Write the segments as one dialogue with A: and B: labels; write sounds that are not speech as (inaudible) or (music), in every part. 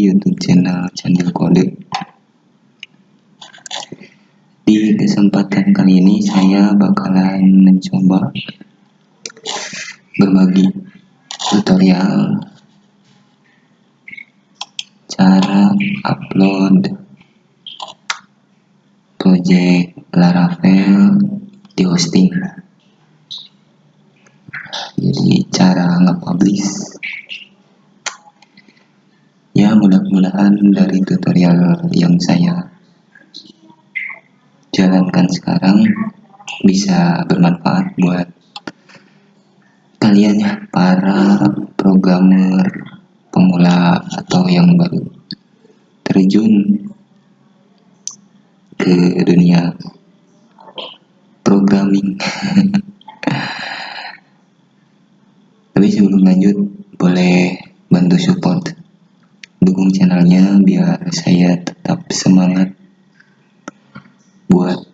A: di YouTube channel Kode. Di kesempatan kali ini saya bakalan mencoba berbagi tutorial cara upload project Laravel di hosting jadi cara nge-publish ya mudah-mudahan dari tutorial yang saya jalankan sekarang bisa bermanfaat buat kalian ya para programmer pemula atau yang baru terjun ke dunia programming. (laughs) Tapi sebelum lanjut boleh bantu support channelnya biar saya tetap semangat buat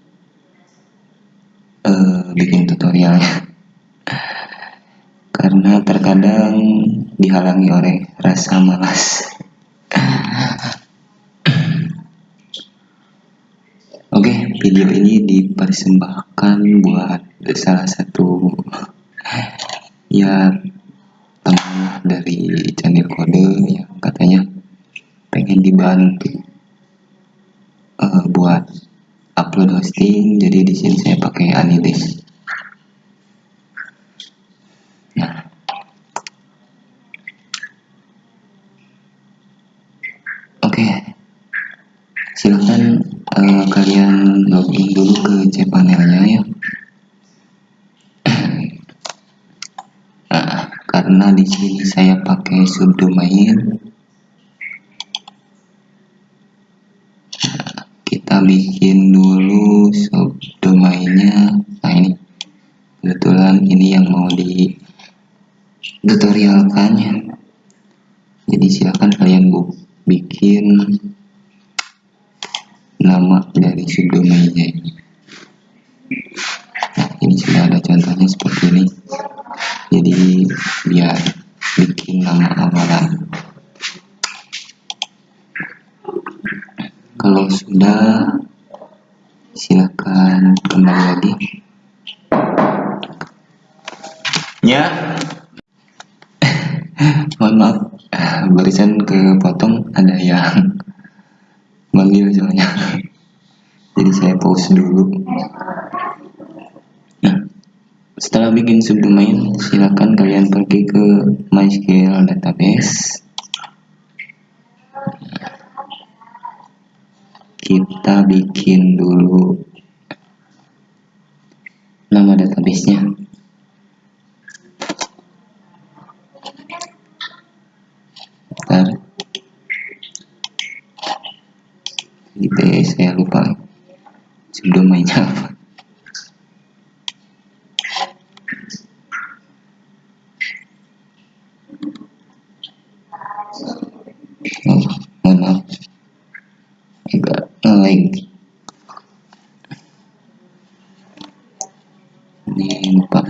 A: uh, bikin tutorialnya (laughs) karena terkadang dihalangi oleh rasa malas. (laughs) Oke, okay, video ini dipersembahkan buat salah satu ya teman dari channel kode yang katanya pengen dibantu uh, buat upload hosting jadi di sini saya pakai Anilis nah. Oke. Okay. silahkan uh, kalian login dulu ke cpanelnya ya. Nah, karena di sini saya pakai subdomain kita bikin dulu subdomainnya nah ini. Kebetulan ini yang mau di tutorialkan ya. Jadi silahkan kalian bu bikin nama dari subdomainnya ini. Nah ini sudah ada contohnya seperti ini. Jadi biar bikin nama awalan sudah silakan kembali lagi. Ya. (laughs) Mohon maaf barusan kepotong ada yang (laughs) manggil soalnya. (laughs) Jadi saya pause dulu. Nah setelah bikin subdomain silakan kalian pergi ke MySQL database kita bikin dulu. Nama databasenya. Gitu ya saya lupa. Subdomainnya apa oh, mohon maaf agak ngelag ini lupa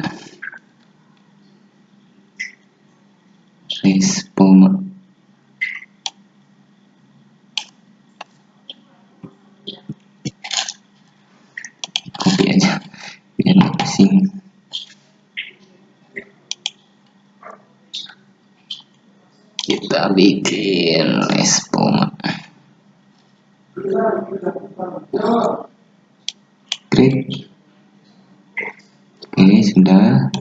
A: respoma copy aja biar pusing kita bikin respoma Great. Oke, sudah.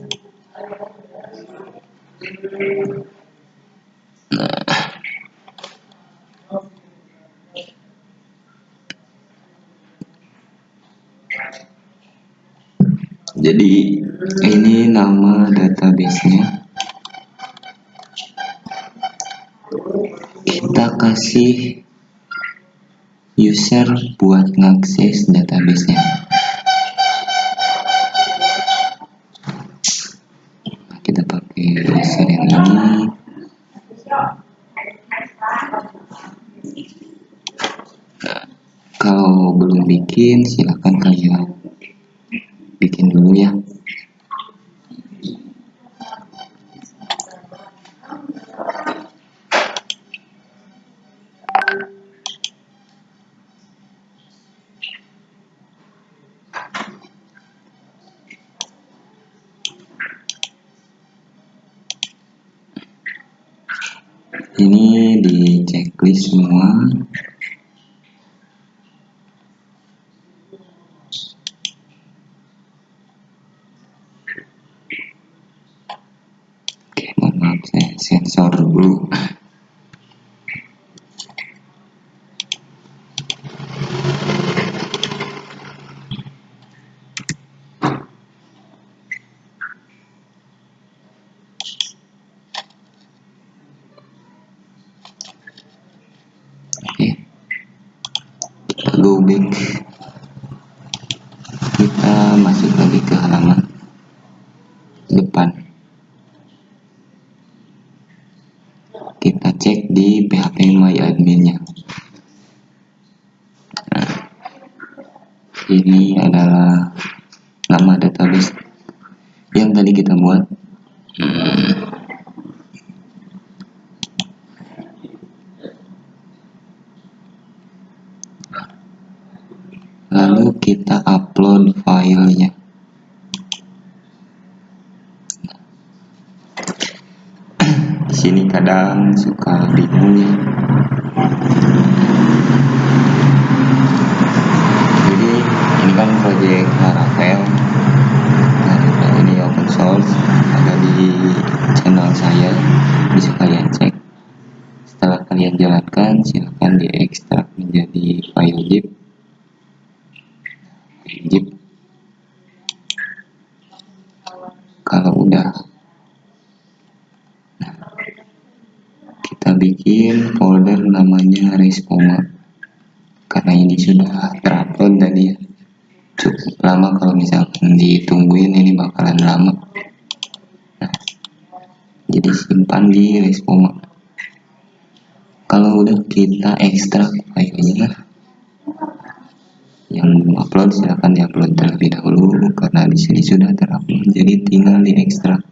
A: Nah. Jadi ini nama databasenya. Kita kasih user buat ngakses databasenya kita pakai user yang ini nah, kalau belum bikin silahkan kalian bikin dulu ya ini di checklist semua oke mohon maaf saya sensor dulu go back kita masuk lagi ke halaman depan kita cek di PHP My Admin nya nah, ini adalah nama database yang tadi kita buat. Hmm. lalu kita upload filenya di sini kadang suka bingung. Jadi ini kan project Laravel. Nah, ini open source ada di channel saya bisa kalian cek. Setelah kalian jalankan silahkan diekstrak menjadi file zip. Zip. Kalau udah kita bikin folder namanya respoma. Karena ini sudah terupload tadi ya. Cukup lama kalau misalkan ditungguin ini bakalan lama. Nah, jadi simpan di respoma. Kalau udah kita ekstrak filenya yang upload silahkan diupload terlebih dahulu karena di sini sudah terupload. Jadi tinggal diekstrak.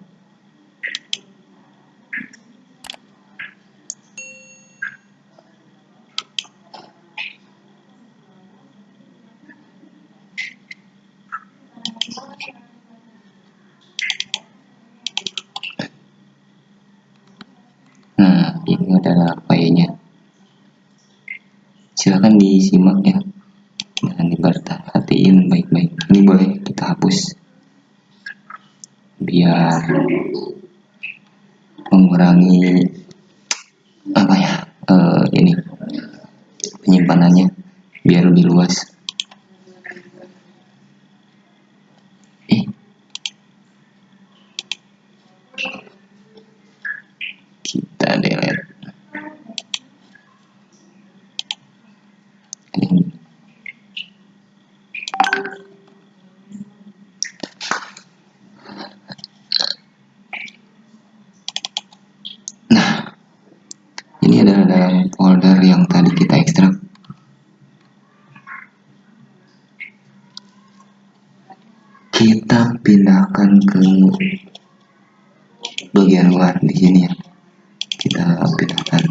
A: nah ini adalah filenya silahkan disimak ya dan diperhatiin baik-baik ini boleh kita hapus biar mengurangi apa ya uh, ini penyimpanannya biar lebih luas eh kita delete ini Nah, ini adalah dalam folder yang tadi kita ekstrak. Kita pindahkan ke bagian luar di sini ya. Kita pindahkan.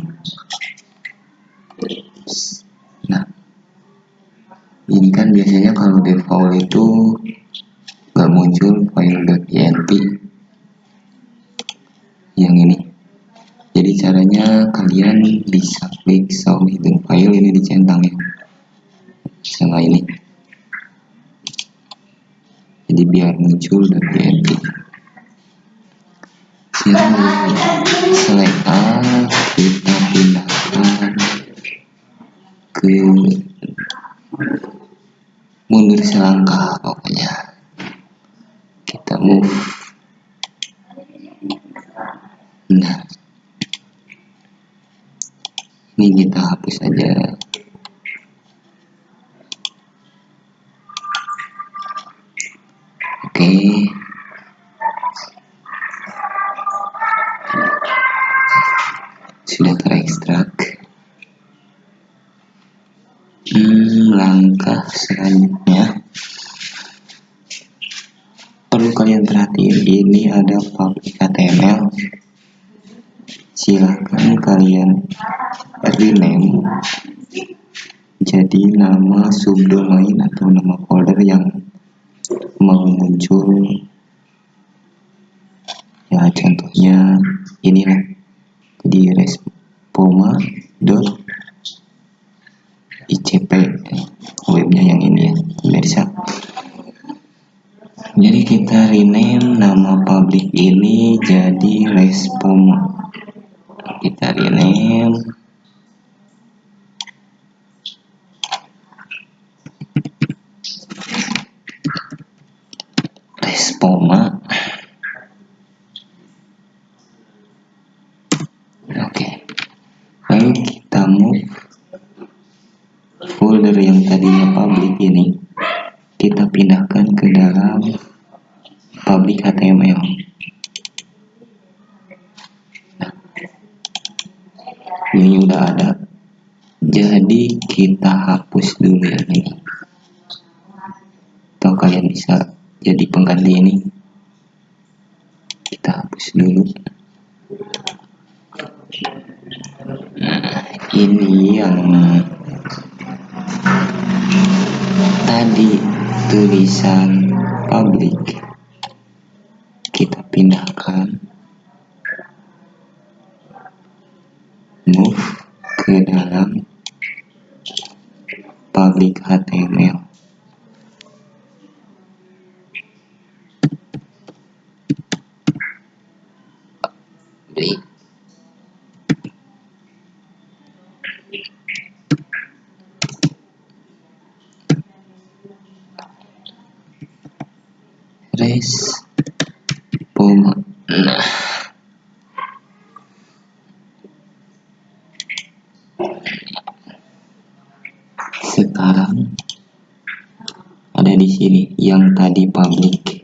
A: Nah, ini kan biasanya kalau default itu nggak muncul file.pnp yang ini jadi caranya kalian bisa klik show hidden file ini dicentang ya sama ini. Jadi biar muncul dan PNG select A kita pindahkan ke mundur selangkah pokoknya. Kita move. Nah. Ini kita hapus saja perhatiin ini ada public HTML silahkan kalian rename jadi nama subdomain atau nama folder yang mau muncul ya contohnya inilah di res icp webnya yang ini ya pemirsa jadi kita rename nama public ini jadi respom kita rename. Respoma. Oke. Lalu kita move. Folder yang tadinya public ini kita pindahkan ke dalam public HTML nah, ini udah ada. Jadi kita hapus dulu ya ini. Atau kalian bisa jadi pengganti ini kita hapus dulu nah ini yang tadi tulisan public kita pindahkan move ke dalam public HTML public respoma nah sekarang ada di sini yang tadi public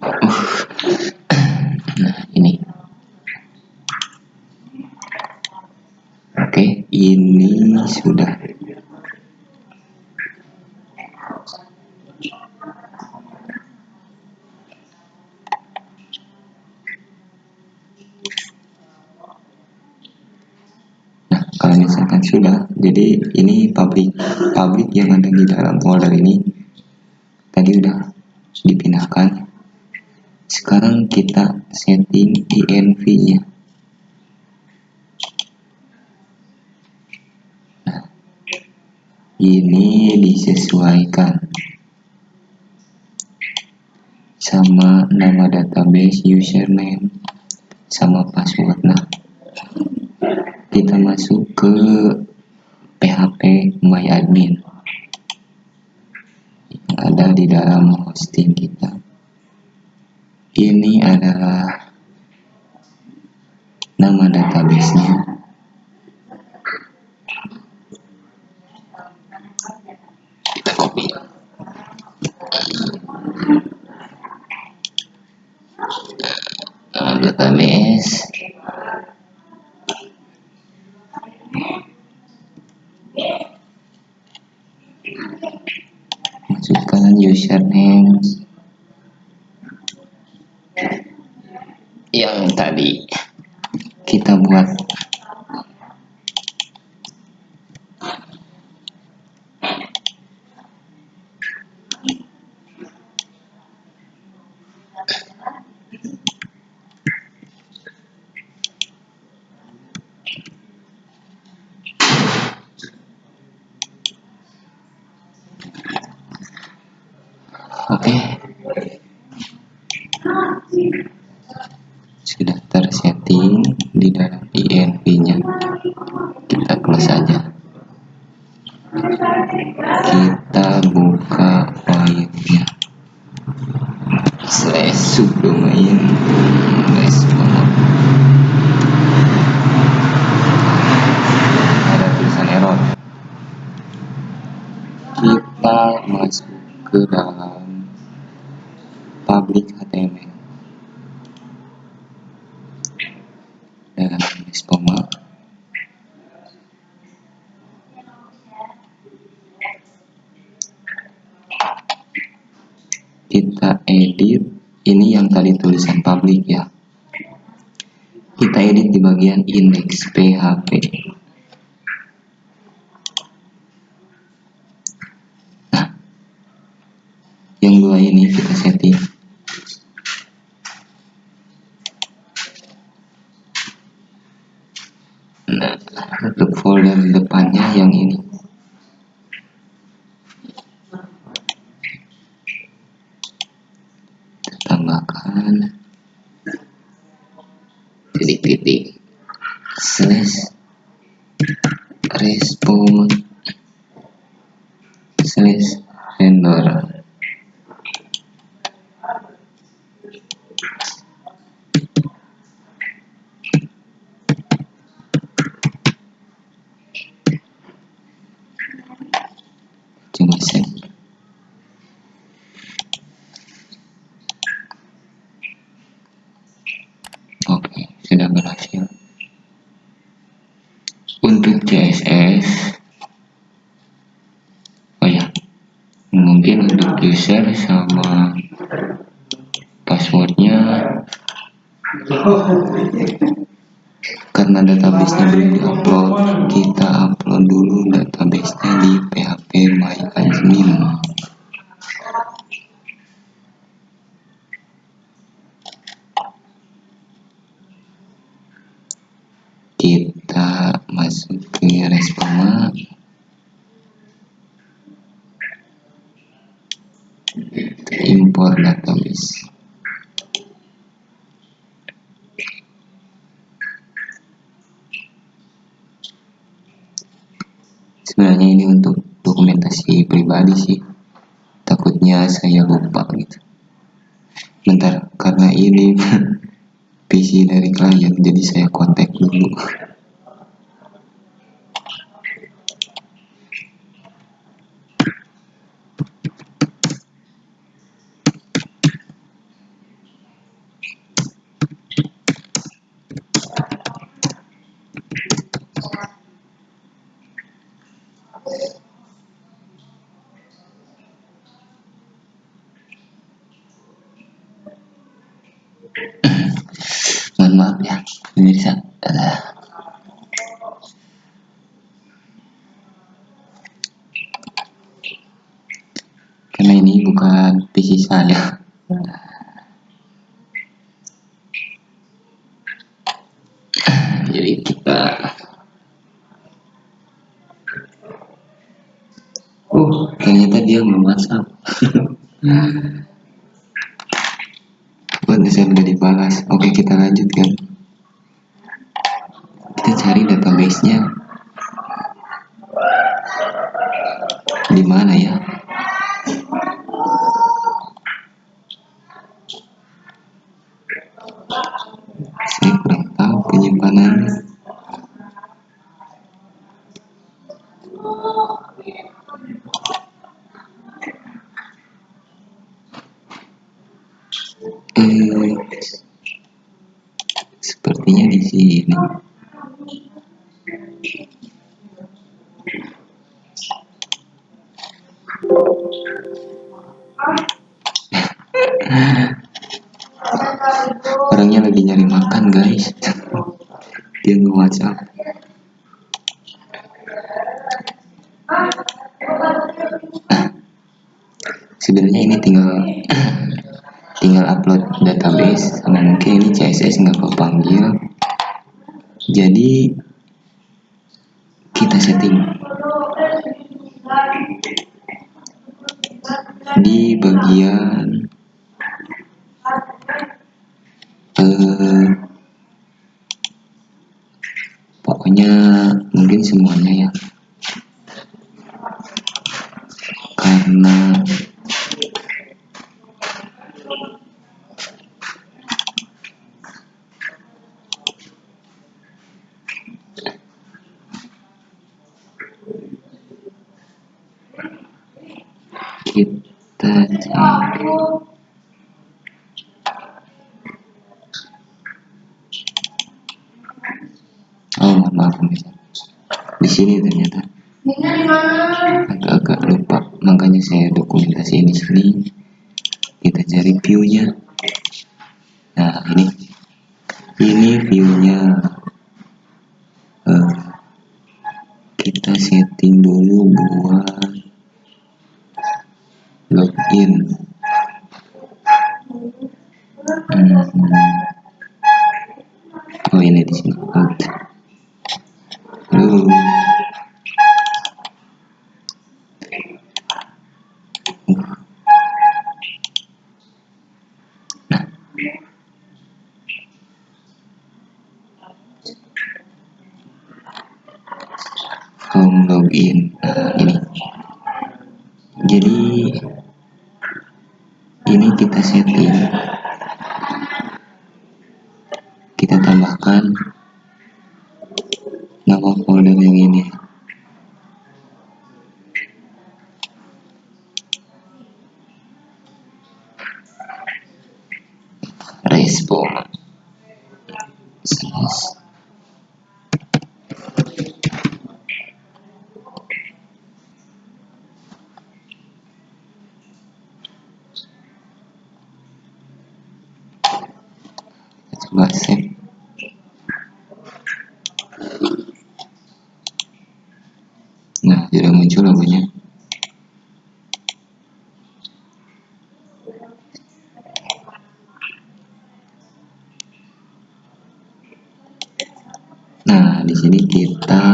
A: uh. nah ini oke ini sudah Nah, kalau misalkan sudah, jadi ini public public yang ada di dalam folder ini tadi udah dipindahkan. Sekarang kita setting env-nya. Nah, ini disesuaikan sama nama database username sama password. Nah, kita masuk ke PHP MyAdmin yang ada di dalam hosting kita. Ini adalah nama database-nya. Kita copy. Database masukkan username yang tadi kita buat oke sudah tersetting di dalam env nya kita close saja kita buka filenya slash subdomain respon ada tulisan error kita masuk ke dalam public HTML dalam respoma kita edit. Ini yang tadi tulisan public ya. Kita edit di bagian index PHP nah yang dua ini kita setting. Nah untuk folder depannya yang ini. Tambahkan. Titik-titik. Slash. Respon slash render cuma save oke sudah berhasil untuk CSS oh ya mungkin untuk user sama passwordnya. Karena database-nya belum diupload kita upload dulu database-nya di PHP MyAdmin kita masuk ke Respoma database sebenarnya ini untuk dokumentasi pribadi sih. Takutnya saya lupa gitu. Bentar karena ini (laughs) PC dari klien jadi saya kontak dulu mohon maaf ya pemirsa Alah. karena ini bukan PC saya. Jadi kita oh ternyata dia WhatsApp buat saya udah dibalas. Oke kita lanjutkan. Kita cari database nya di mana ya eh, sepertinya di sini. Orangnya lagi nyari makan guys. Dia nge WhatsApp pokoknya mungkin semuanya ya karena kita cari oh mohon maaf pemirsa di sini ternyata agak-agak lupa makanya saya dokumentasi di sini kita cari view-nya. Nah ini. Ini view-nya. Eh, kita setting dulu buat tambahkan nama folder yang ini respon coba save nah sudah muncul logonya nah di sini kita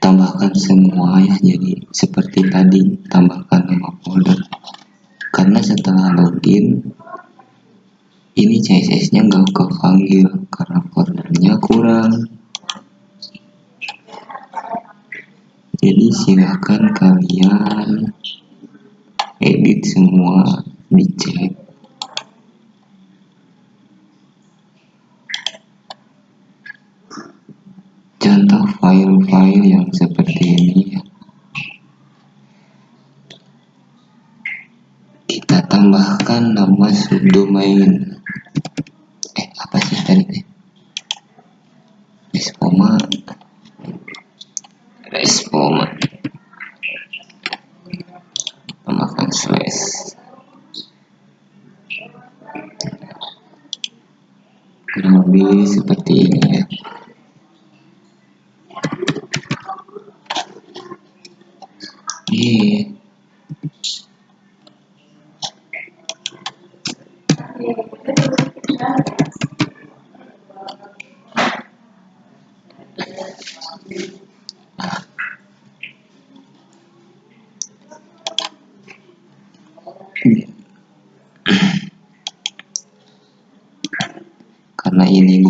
A: tambahkan semua ya. Jadi seperti tadi tambahkan nama folder. Karena setelah login ini CSS nya nggak kepanggil karena foldernya kurang. Jadi silahkan kalian edit semua dicek file-file yang seperti ini ya. kita tambahkan nama subdomain eh apa sih tadi? Nih respoma respoma tambahkan slash kurang lebih seperti ini ya Iya. karena ini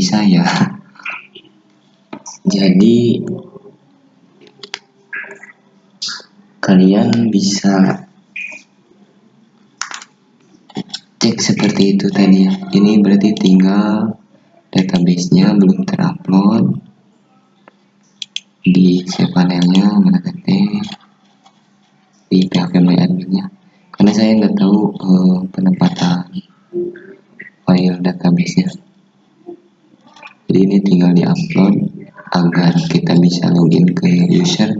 A: PC saya. Jadi kalian bisa cek seperti itu tadi ya ini berarti tinggal database-nya belum terupload. Di cPanel-nya tadi di PHP admin-nya. Karena saya nggak tahu uh, penempatan file database-nya ini tinggal di upload agar kita bisa login ke user.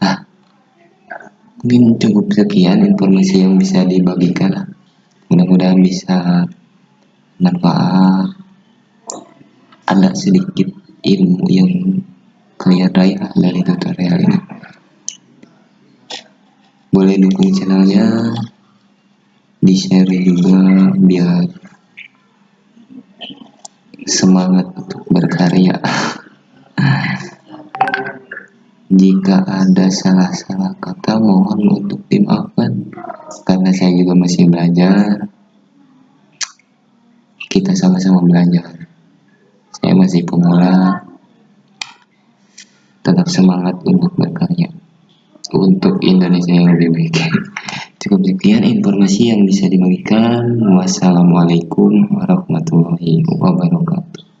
A: Nah mungkin cukup sekian informasi yang bisa dibagikan. Mudah-mudahan bisa manfaat ada sedikit ilmu yang kalian raih dari tutorial ini. Boleh dukung channelnya di share juga biar semangat untuk berkarya. (laughs) Jika ada salah-salah kata mohon untuk dimaafkan. Karena saya juga masih belajar. Kita sama-sama belajar. Saya masih pemula. Tetap semangat untuk berkarya. Untuk Indonesia yang lebih baik (laughs) cukup sekian informasi yang bisa dibagikan. Wassalamualaikum warahmatullahi wabarakatuh